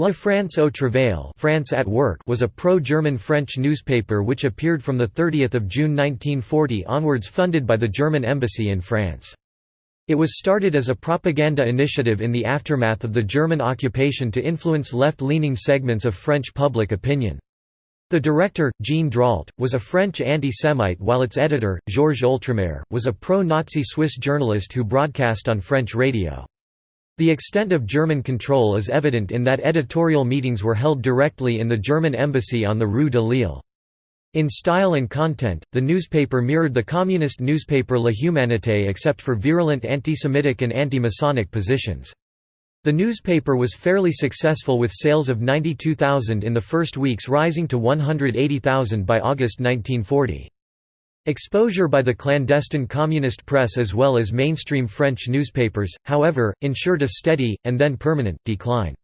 La France au Travail France at Work was a pro-German French newspaper which appeared from 30 June 1940 onwards funded by the German embassy in France. It was started as a propaganda initiative in the aftermath of the German occupation to influence left-leaning segments of French public opinion. The director, Jean Drault, was a French anti-Semite while its editor, Georges Oltramare, was a pro-Nazi Swiss journalist who broadcast on French radio. The extent of German control is evident in that editorial meetings were held directly in the German embassy on the Rue de Lille. In style and content, the newspaper mirrored the communist newspaper La Humanité except for virulent anti-Semitic and anti-Masonic positions. The newspaper was fairly successful with sales of 92,000 in the first weeks rising to 180,000 by August 1940. Exposure by the clandestine communist press as well as mainstream French newspapers, however, ensured a steady, and then permanent, decline.